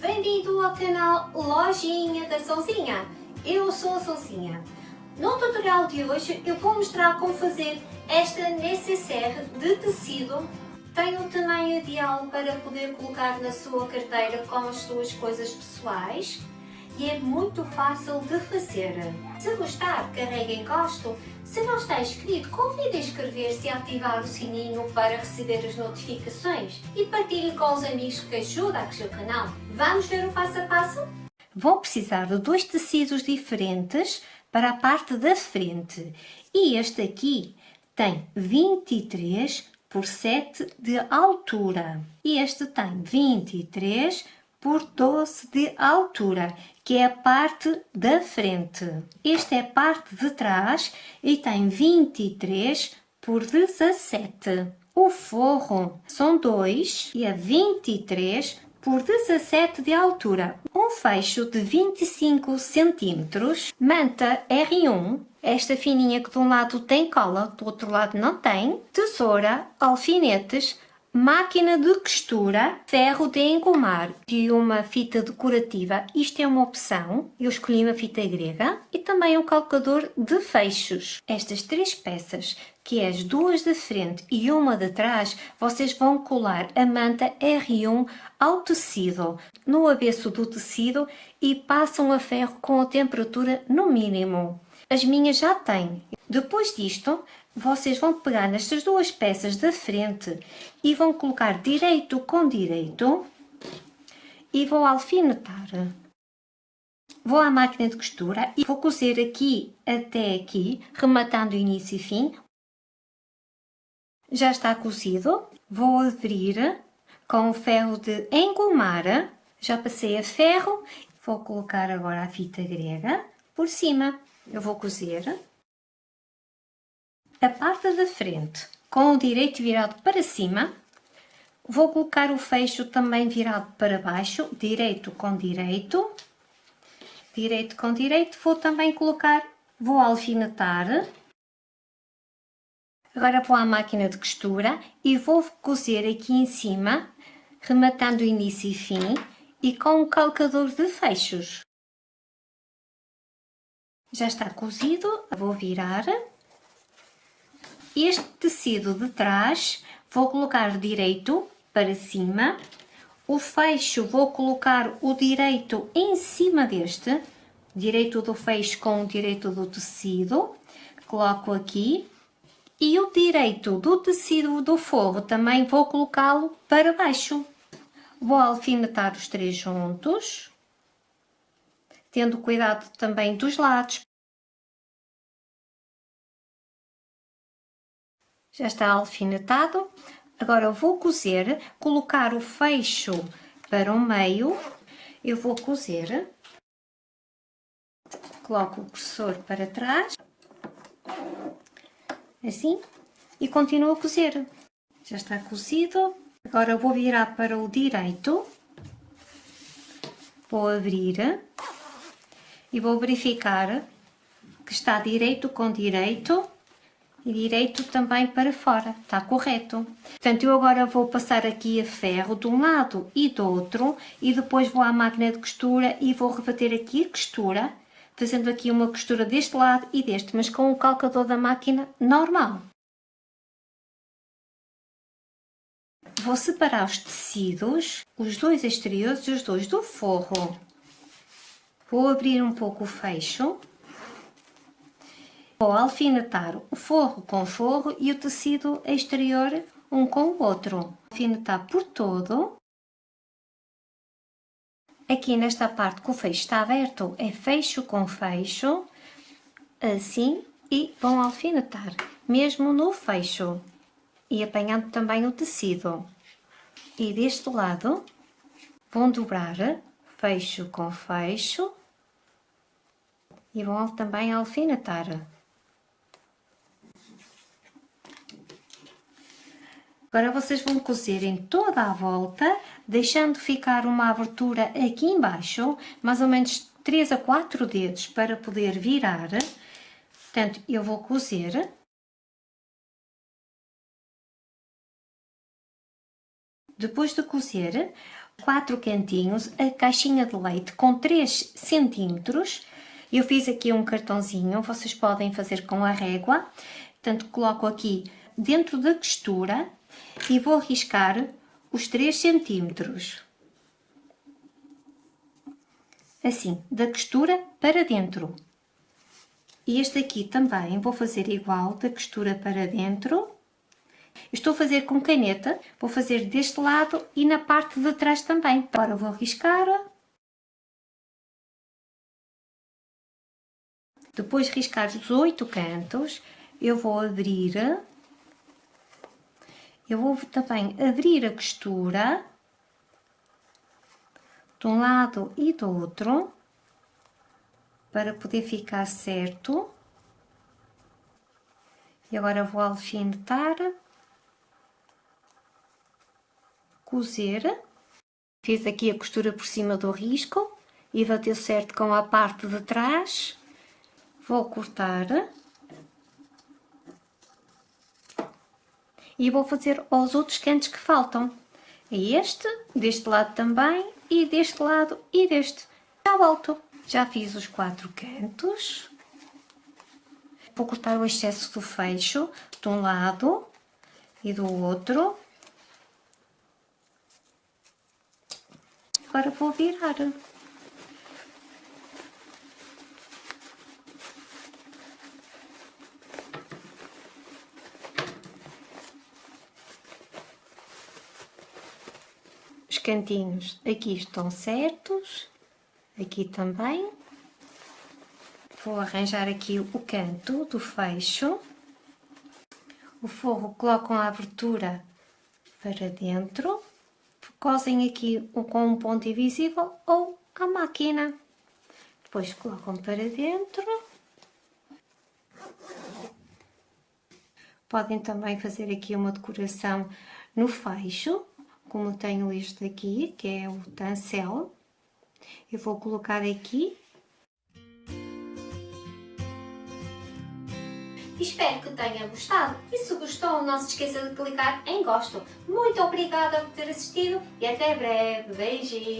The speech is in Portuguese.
Bem-vindo ao canal Lojinha da Souzinha. Eu sou a Souzinha. No tutorial de hoje eu vou mostrar como fazer esta necessaire de tecido. Tem o tamanho ideal para poder colocar na sua carteira com as suas coisas pessoais e é muito fácil de fazer. Se gostar, carregue em gosto. Se não está inscrito, convide a inscrever-se e ativar o sininho para receber as notificações e partilhe com os amigos que ajudam a crescer o canal. Vamos ver o passo a passo? Vão precisar de dois tecidos diferentes para a parte da frente e este aqui tem 23 por 7 de altura e este tem 23 por 12 de altura, que é a parte da frente. Esta é a parte de trás e tem 23 por 17. O forro são dois e é 23 por 17 de altura. Um fecho de 25 centímetros, manta R1, esta fininha que de um lado tem cola, do outro lado não tem, tesoura, alfinetes, máquina de costura, ferro de engomar e uma fita decorativa. Isto é uma opção, eu escolhi uma fita grega e também um calcador de fechos. Estas três peças, que é as duas da frente e uma de trás, vocês vão colar a manta R1 ao tecido, no avesso do tecido e passam a ferro com a temperatura no mínimo. As minhas já têm. Depois disto, vocês vão pegar nestas duas peças da frente e vão colocar direito com direito e vou alfinetar. Vou à máquina de costura e vou cozer aqui até aqui, rematando início e fim. Já está cozido. Vou abrir com o ferro de engomar. Já passei a ferro. Vou colocar agora a fita grega por cima. Eu vou cozer a parte da frente com o direito virado para cima, vou colocar o fecho também virado para baixo, direito com direito, direito com direito, vou também colocar, vou alfinetar, agora vou à máquina de costura e vou cozer aqui em cima, rematando início e fim, e com o calcador de fechos. Já está cozido, vou virar este tecido de trás vou colocar direito para cima, o fecho vou colocar o direito em cima deste, direito do fecho com o direito do tecido, coloco aqui, e o direito do tecido do forro também vou colocá-lo para baixo. Vou alfinetar os três juntos, tendo cuidado também dos lados, já está alfinetado. Agora vou cozer, colocar o fecho para o meio, eu vou cozer, coloco o cursor para trás, assim, e continuo a cozer. Já está cozido, agora vou virar para o direito, vou abrir. E vou verificar que está direito com direito, e direito também para fora, está correto. Portanto, eu agora vou passar aqui a ferro de um lado e do outro e depois vou à máquina de costura e vou rebater aqui a costura, fazendo aqui uma costura deste lado e deste, mas com o calcador da máquina normal. Vou separar os tecidos, os dois exteriores e os dois do forro. Vou abrir um pouco o fecho Vou alfinetar o forro com forro e o tecido exterior um com o outro. Alfinetar por todo. Aqui nesta parte que o fecho está aberto é fecho com fecho, assim, e vão alfinetar, mesmo no fecho. E apanhando também o tecido. E deste lado, vão dobrar fecho com fecho e vão também alfinetar. Agora vocês vão cozer em toda a volta, deixando ficar uma abertura aqui embaixo, mais ou menos 3 a 4 dedos para poder virar. Portanto, eu vou cozer. Depois de cozer, quatro cantinhos a caixinha de leite com 3 centímetros. Eu fiz aqui um cartãozinho, vocês podem fazer com a régua. Portanto, coloco aqui dentro da costura e vou riscar os 3 centímetros. Assim, da costura para dentro. E este aqui também vou fazer igual, da costura para dentro. Estou a fazer com caneta, vou fazer deste lado e na parte de trás também. Agora vou riscar. Depois de riscar os oito cantos, eu vou abrir. Eu vou também abrir a costura de um lado e do outro para poder ficar certo. E agora vou alfinetar, cozer. Fiz aqui a costura por cima do risco e bateu certo com a parte de trás. Vou cortar. E vou fazer os outros cantos que faltam. É este, deste lado também, e deste lado e deste. Já volto. Já fiz os quatro cantos. Vou cortar o excesso do fecho de um lado e do outro. Agora vou virar. Cantinhos aqui estão certos aqui também. Vou arranjar aqui o canto do fecho. O forro colocam a abertura para dentro. Cosem aqui com um ponto invisível ou a máquina. Depois colocam para dentro. Podem também fazer aqui uma decoração no fecho, como tenho este aqui, que é o tancel. Eu vou colocar aqui. Espero que tenha gostado e se gostou não se esqueça de clicar em gosto. Muito obrigada por ter assistido e até breve. Beijinhos!